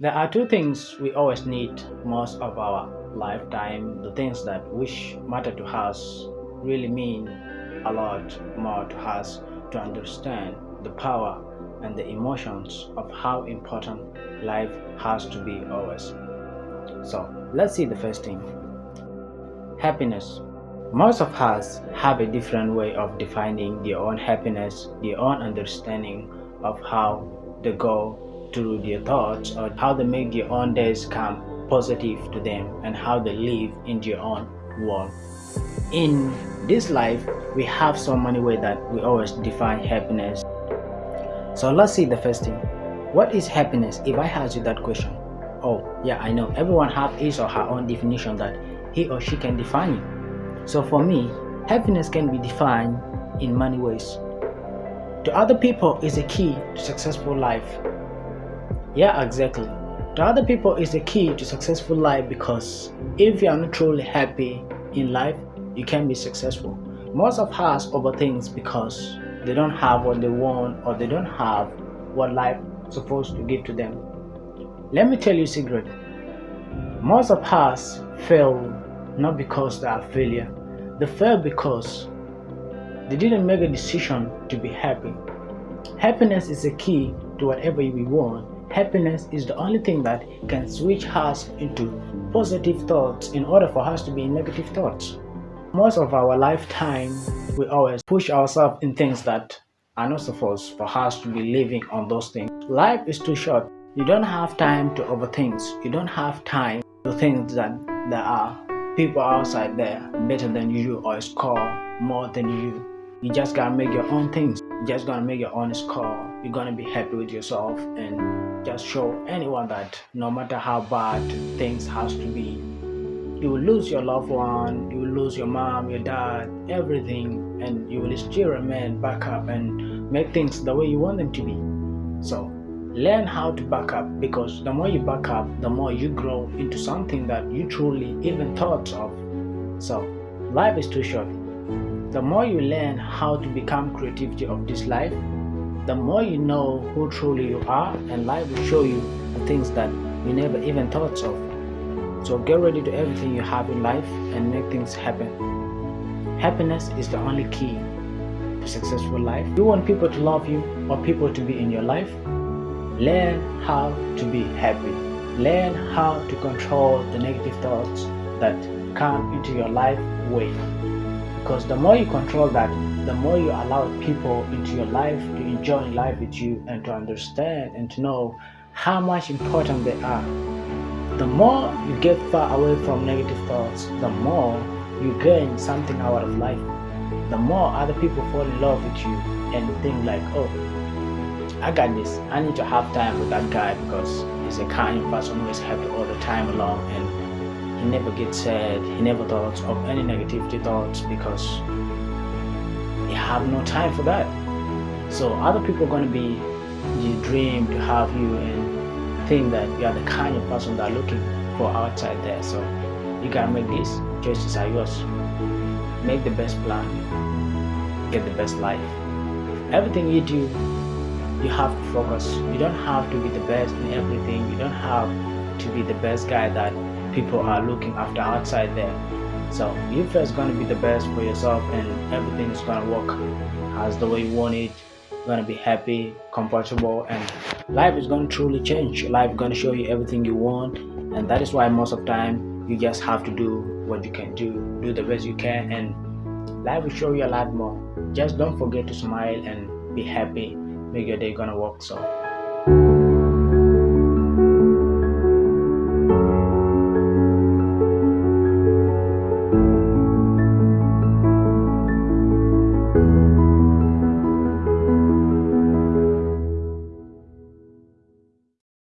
There are two things we always need most of our lifetime. The things that which matter to us really mean a lot more to us to understand the power and the emotions of how important life has to be always. So let's see the first thing. Happiness. Most of us have a different way of defining their own happiness, their own understanding of how they go through their thoughts or how they make their own days come positive to them and how they live in their own world. In this life, we have so many ways that we always define happiness. So let's see the first thing. What is happiness? If I ask you that question, oh yeah, I know everyone have his or her own definition that he or she can define it. So for me, happiness can be defined in many ways. To other people is a key to successful life yeah, exactly. To other people is the key to successful life because if you are not truly happy in life, you can be successful. Most of us overthink because they don't have what they want or they don't have what life is supposed to give to them. Let me tell you a secret. Most of us fail not because they are failure. They fail because they didn't make a decision to be happy. Happiness is the key to whatever you want Happiness is the only thing that can switch us into positive thoughts in order for us to be in negative thoughts. Most of our lifetime, we always push ourselves in things that are not supposed for us to be living on those things. Life is too short. You don't have time to overthink. You don't have time to think that there are people outside there better than you or score more than you. You just gotta make your own things. You just gotta make your own score. You're gonna be happy with yourself and just show anyone that no matter how bad things has to be you will lose your loved one you will lose your mom your dad everything and you will still remain back up and make things the way you want them to be so learn how to back up because the more you back up the more you grow into something that you truly even thought of so life is too short the more you learn how to become creativity of this life the more you know who truly you are and life will show you the things that you never even thought of. So get ready to everything you have in life and make things happen. Happiness is the only key to successful life. You want people to love you or people to be in your life? Learn how to be happy. Learn how to control the negative thoughts that come into your life way. Because the more you control that, the more you allow people into your life to enjoy life with you and to understand and to know how much important they are. The more you get far away from negative thoughts, the more you gain something out of life. The more other people fall in love with you and think like, oh, I got this. I need to have time with that guy because he's a kind person who is happy all the time along and he never gets sad. He never thoughts of any negativity thoughts because you have no time for that. So other people are going to be you dream to have you and think that you are the kind of person they're looking for outside there. So you gotta make these choices are yours. Make the best plan. Get the best life. Everything you do, you have to focus. You don't have to be the best in everything. You don't have to be the best guy that people are looking after outside there. So you first gonna be the best for yourself and everything is gonna work as the way you want it. You're gonna be happy comfortable and life is gonna truly change. Life is gonna show you everything you want and that is why most of time you just have to do what you can do. Do the best you can and life will show you a lot more. Just don't forget to smile and be happy. Make your day gonna work so